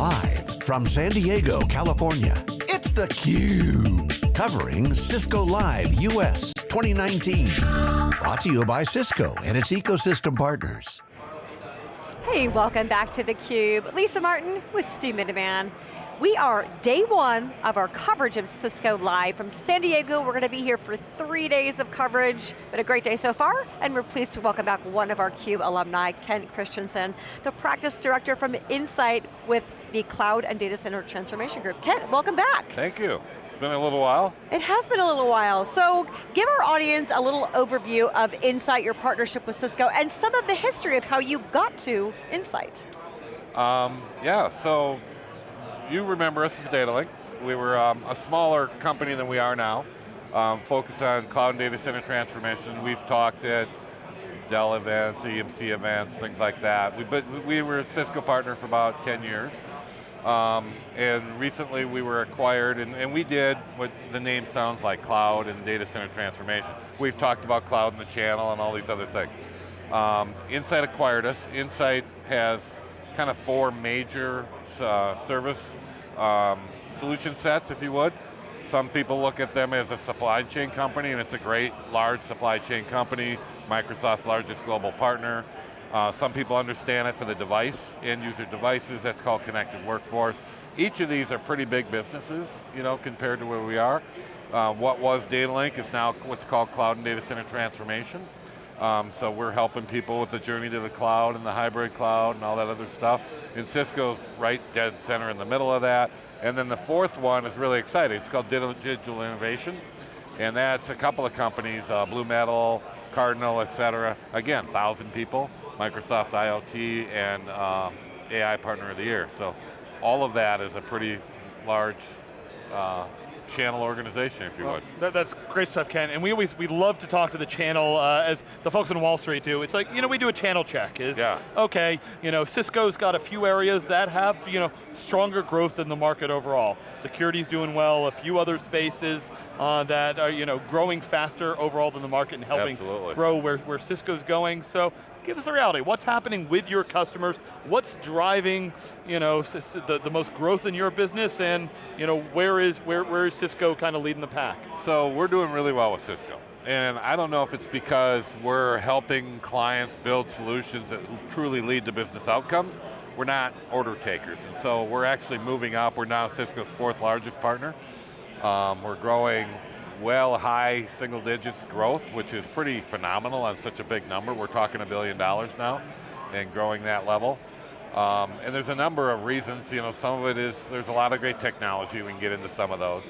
Live from San Diego, California, it's theCUBE. Covering Cisco Live US 2019. Brought to you by Cisco and its ecosystem partners. Hey, welcome back to theCUBE. Lisa Martin with Stu Miniman. We are day one of our coverage of Cisco Live from San Diego. We're going to be here for three days of coverage. Been a great day so far, and we're pleased to welcome back one of our CUBE alumni, Kent Christensen, the practice director from Insight with the Cloud and Data Center Transformation Group. Kent, welcome back. Thank you. It's been a little while. It has been a little while. So give our audience a little overview of Insight, your partnership with Cisco, and some of the history of how you got to Insight. Um, yeah, so you remember us as Datalink. We were um, a smaller company than we are now, um, focused on cloud and data center transformation. We've talked at Dell events, EMC events, things like that. We, but we were a Cisco partner for about 10 years. Um, and recently we were acquired, and, and, we did what the name sounds like, cloud and data center transformation. We've talked about cloud in the channel and all these other things. Um, Insight acquired us. Insight has kind of four major uh, service um, solution sets, if you would. Some people look at them as a supply chain company, and it's a great, large supply chain company, Microsoft's largest global partner. Uh, some people understand it for the device, end user devices, that's called connected workforce. Each of these are pretty big businesses, you know, compared to where we are. Uh, what was Datalink is now what's called cloud and data center transformation. Um, so we're helping people with the journey to the cloud and the hybrid cloud and all that other stuff. And Cisco's right dead center in the middle of that. And then the fourth one is really exciting. It's called Digital Innovation. And that's a couple of companies, uh, Blue Metal, Cardinal, et cetera. Again, 1,000 people, Microsoft IoT, and um, AI Partner of the Year. So all of that is a pretty large uh, channel organization, if you well, would. That, that's great stuff, Ken. And we always, we love to talk to the channel, uh, as the folks on Wall Street do. It's like, you know, we do a channel check. Is, yeah. okay, you know, Cisco's got a few areas that have, you know, stronger growth than the market overall. Security's doing well, a few other spaces uh, that are, you know, growing faster overall than the market and helping Absolutely. grow where, where Cisco's going. So give us the reality. What's happening with your customers? What's driving you know, the, the most growth in your business and you know, where, is, where, where is Cisco kind of leading the pack? So we're doing really well with Cisco. And I don't know if it's because we're helping clients build solutions that truly lead to business outcomes. We're not order takers, and so we're actually moving up. We're now Cisco's fourth largest partner. Um, we're growing well high single digits growth, which is pretty phenomenal on such a big number. We're talking a billion dollars now and growing that level. Um, and there's a number of reasons, you know, some of it is, there's a lot of great technology, we can get into some of those.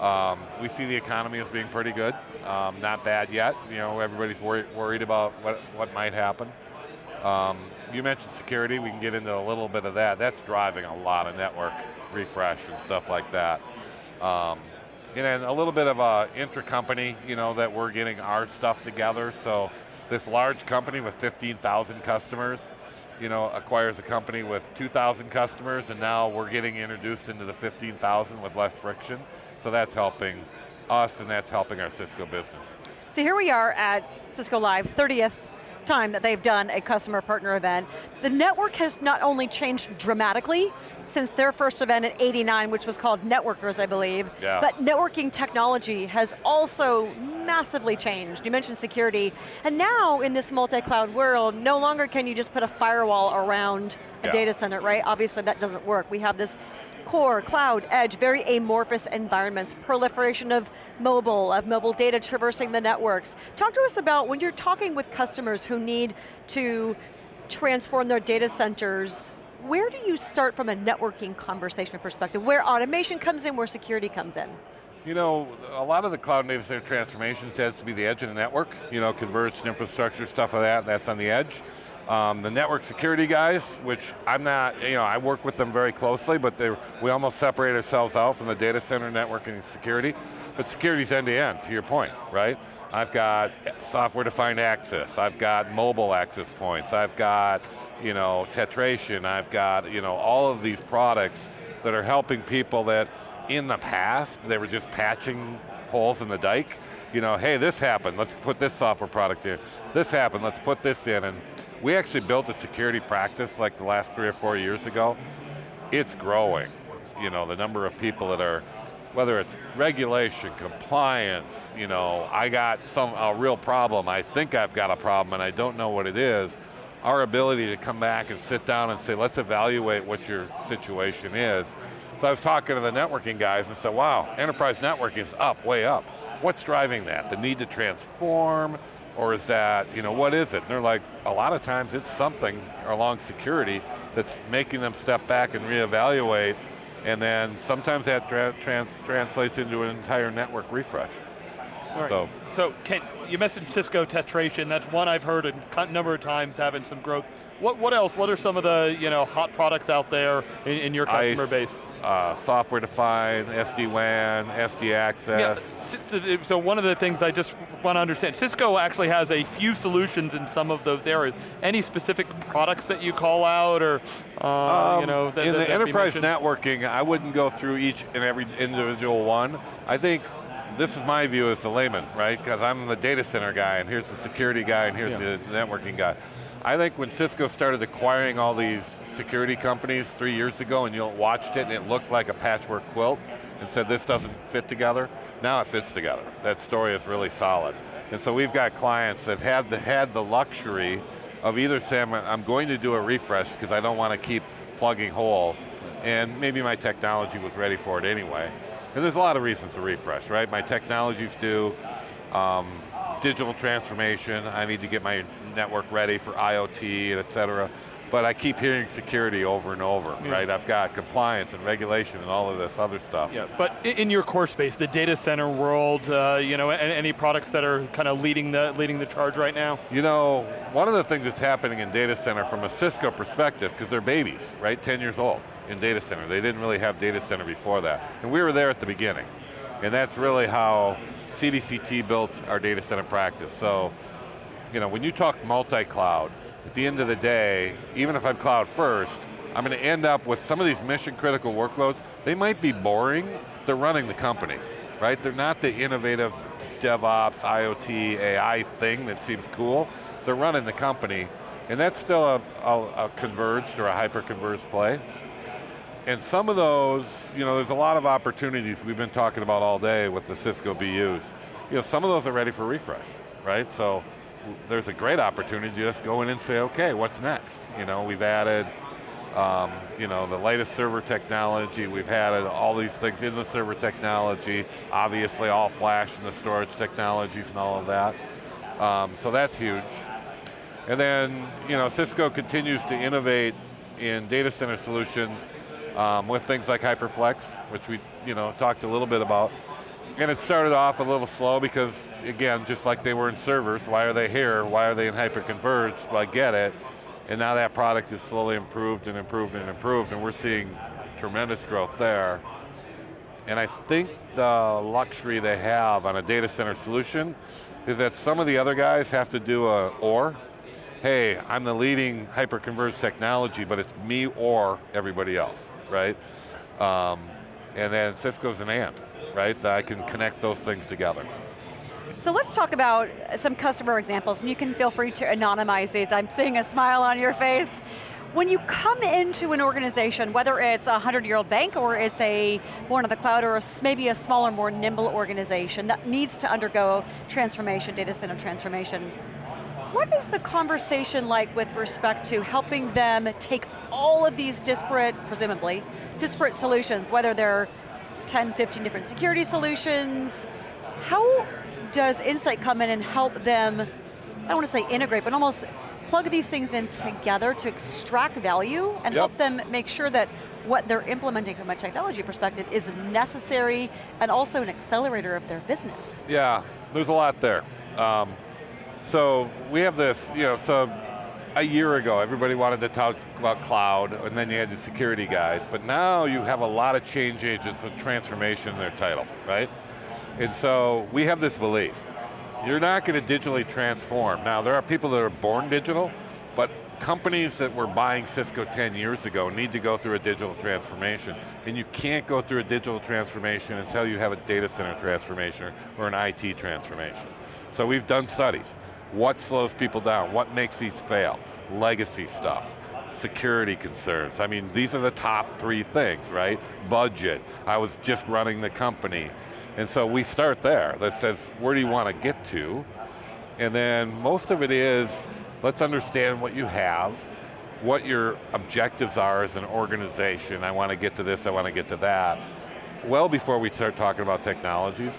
Um, we see the economy as being pretty good, um, not bad yet. You know, everybody's worried, worried about what, what might happen. Um, you mentioned security, we can get into a little bit of that. That's driving a lot of network refresh and stuff like that. And a little bit of a intra-company, you know, that we're getting our stuff together. So this large company with 15,000 customers, you know, acquires a company with 2,000 customers and now we're getting introduced into the 15,000 with less friction. So that's helping us and that's helping our Cisco business. So here we are at Cisco Live, 30th time that they've done a customer partner event. The network has not only changed dramatically since their first event in 89, which was called Networkers, I believe, yeah. but networking technology has also massively changed. You mentioned security, and now in this multi-cloud world, no longer can you just put a firewall around a yeah. data center, right? Obviously that doesn't work. We have this core, cloud, edge, very amorphous environments, proliferation of mobile, of mobile data traversing the networks. Talk to us about when you're talking with customers who need to transform their data centers, where do you start from a networking conversation perspective? Where automation comes in, where security comes in? You know, a lot of the cloud data center transformations has to be the edge of the network, you know, converged infrastructure, stuff like that, that's on the edge. Um, the network security guys, which I'm not, you know, I work with them very closely, but we almost separate ourselves out from the data center networking security. But security's end to end, to your point, right? I've got software defined access, I've got mobile access points, I've got, you know, tetration, I've got, you know, all of these products that are helping people that in the past, they were just patching holes in the dike. You know, hey, this happened, let's put this software product in. This happened, let's put this in. And we actually built a security practice like the last three or four years ago it's growing. You know, the number of people that are, whether it's regulation, compliance, you know, I got some, a real problem, I think I've got a problem and I don't know what it is, our ability to come back and sit down and say, let's evaluate what your situation is. So I was talking to the networking guys and said, wow, enterprise networking is up, way up. What's driving that? The need to transform, or is that, you know, what is it? And they're like, a lot of times it's something along security that's making them step back and reevaluate, and then sometimes that tra trans translates into an entire network refresh. Right. So, so Ken, you mentioned Cisco Tetration. That's one I've heard a number of times having some growth. What, what else? What are some of the you know hot products out there in, in your customer base? Uh, software defined, SD-WAN, SD access. Yeah, so one of the things I just want to understand, Cisco actually has a few solutions in some of those areas. Any specific products that you call out or, uh, um, you know, that, In that, the enterprise networking, I wouldn't go through each and every individual one. I think this is my view as the layman, right? Because I'm the data center guy, and here's the security guy, and here's yeah. the networking guy. I think when Cisco started acquiring all these security companies three years ago, and you watched it, and it looked like a patchwork quilt, and said this doesn't fit together, now it fits together. That story is really solid. And so we've got clients that had the, had the luxury of either saying, I'm going to do a refresh because I don't want to keep plugging holes, and maybe my technology was ready for it anyway, and there's a lot of reasons to refresh, right? My technology's due, um, digital transformation, I need to get my network ready for IoT, et cetera. But I keep hearing security over and over, yeah. right? I've got compliance and regulation and all of this other stuff. Yeah, but in your core space, the data center world, uh, you know, any products that are kind of leading the, leading the charge right now? You know, one of the things that's happening in data center from a Cisco perspective, because they're babies, right, 10 years old in data center. They didn't really have data center before that. And we were there at the beginning. And that's really how CDCT built our data center practice. So, you know, when you talk multi-cloud, at the end of the day, even if I'm cloud first, I'm going to end up with some of these mission critical workloads, they might be boring, they're running the company, right? They're not the innovative DevOps, IoT, AI thing that seems cool. They're running the company, and that's still a, a, a converged or a hyper-converged play. And some of those, you know, there's a lot of opportunities we've been talking about all day with the Cisco BUs. You know, some of those are ready for refresh, right? So there's a great opportunity to just go in and say, okay, what's next? You know, we've added, um, you know, the latest server technology, we've added all these things in the server technology, obviously all flash and the storage technologies and all of that. Um, so that's huge. And then, you know, Cisco continues to innovate in data center solutions um, with things like HyperFlex, which we you know talked a little bit about. And it started off a little slow because, again, just like they were in servers, why are they here? Why are they in hyperconverged? Well, I get it. And now that product is slowly improved and improved and improved, and we're seeing tremendous growth there. And I think the luxury they have on a data center solution is that some of the other guys have to do a or, hey, I'm the leading hyperconverged technology, but it's me or everybody else right? Um, and then Cisco's an and, right? That I can connect those things together. So let's talk about some customer examples, you can feel free to anonymize these. I'm seeing a smile on your face. When you come into an organization, whether it's a 100-year-old bank or it's a born of the cloud or maybe a smaller, more nimble organization that needs to undergo transformation, data center transformation, what is the conversation like with respect to helping them take all of these disparate, presumably, disparate solutions, whether they're 10, 15 different security solutions, how does Insight come in and help them, I don't want to say integrate, but almost plug these things in together to extract value and yep. help them make sure that what they're implementing from a technology perspective is necessary and also an accelerator of their business. Yeah, there's a lot there. Um, so we have this, you know, so a year ago, everybody wanted to talk about cloud, and then you had the security guys, but now you have a lot of change agents with transformation in their title, right? And so we have this belief. You're not going to digitally transform. Now, there are people that are born digital, but companies that were buying Cisco 10 years ago need to go through a digital transformation. And you can't go through a digital transformation until you have a data center transformation or an IT transformation. So we've done studies. What slows people down? What makes these fail? Legacy stuff. security concerns. I mean, these are the top three things, right? Budget, I was just running the company. And so we start there, that says, where do you want to get to? And then most of it is, let's understand what you have, what your objectives are as an organization. I want to get to this, I want to get to that. Well before we start talking about technologies.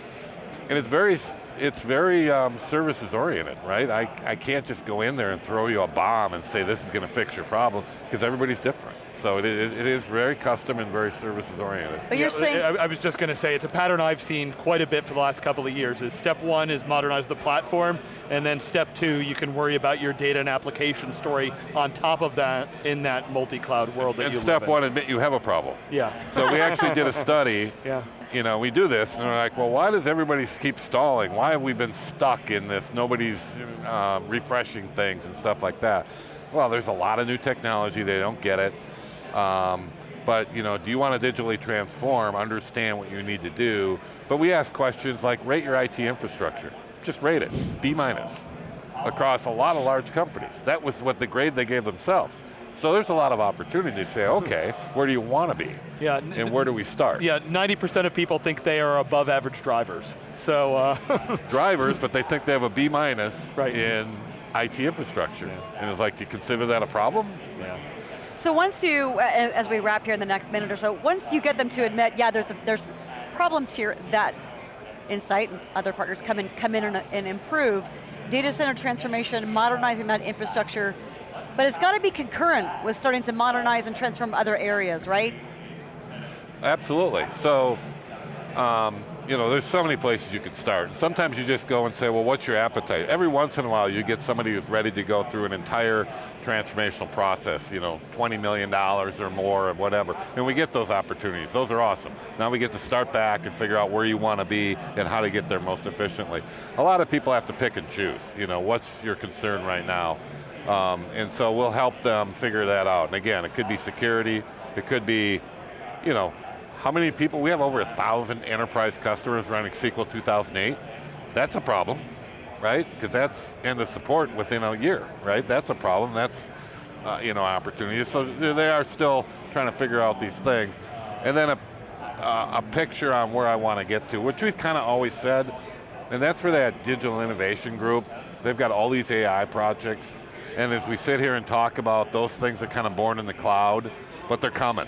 And it's very it's very um, services oriented, right? I, I can't just go in there and throw you a bomb and say this is going to fix your problem, because everybody's different. So it, it, it is very custom and very services oriented. But you're yeah, saying- I, I was just going to say, it's a pattern I've seen quite a bit for the last couple of years, is step one is modernize the platform, and then step two, you can worry about your data and application story on top of that in that multi-cloud world that and you step one, admit you have a problem. Yeah. So we actually did a study yeah you know, we do this, and we're like, well, why does everybody keep stalling? Why have we been stuck in this? Nobody's uh, refreshing things and stuff like that. Well, there's a lot of new technology, they don't get it. Um, but you know, do you want to digitally transform, understand what you need to do? But we ask questions like, rate your IT infrastructure. Just rate it, B minus, across a lot of large companies. That was what the grade they gave themselves. So there's a lot of opportunity to say, okay, where do you want to be? Yeah, and where do we start? Yeah, 90% of people think they are above average drivers. So uh, Drivers, but they think they have a B minus right. in IT infrastructure. Yeah. And it's like, do you consider that a problem? Yeah. So once you, as we wrap here in the next minute or so, once you get them to admit, yeah, there's, a, there's problems here that Insight and other partners come in, come in and, and improve, data center transformation, modernizing that infrastructure, but it's got to be concurrent with starting to modernize and transform other areas, right? Absolutely. So, um, you know, there's so many places you could start. Sometimes you just go and say, well, what's your appetite? Every once in a while you get somebody who's ready to go through an entire transformational process, you know, $20 million or more or whatever, and we get those opportunities. Those are awesome. Now we get to start back and figure out where you want to be and how to get there most efficiently. A lot of people have to pick and choose, you know, what's your concern right now? Um, and so we'll help them figure that out. And again, it could be security, it could be, you know, how many people, we have over a thousand enterprise customers running SQL 2008. That's a problem, right? Because that's end of support within a year, right? That's a problem, that's, uh, you know, opportunity. So they are still trying to figure out these things. And then a, uh, a picture on where I want to get to, which we've kind of always said, and that's where that digital innovation group, they've got all these AI projects, and as we sit here and talk about those things are kind of born in the cloud, but they're coming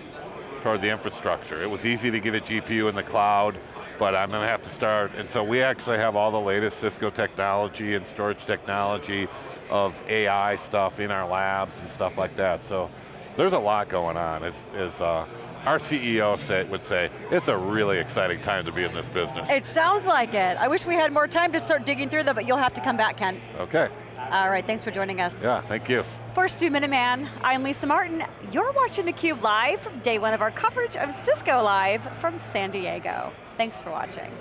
toward the infrastructure. It was easy to get a GPU in the cloud, but I'm going to have to start, and so we actually have all the latest Cisco technology and storage technology of AI stuff in our labs and stuff like that. So there's a lot going on. As, is uh, our CEO say, would say, it's a really exciting time to be in this business. It sounds like it. I wish we had more time to start digging through them, but you'll have to come back, Ken. Okay. All right, thanks for joining us. Yeah, thank you. For Stu Miniman, I'm Lisa Martin. You're watching theCUBE live from day one of our coverage of Cisco Live from San Diego. Thanks for watching.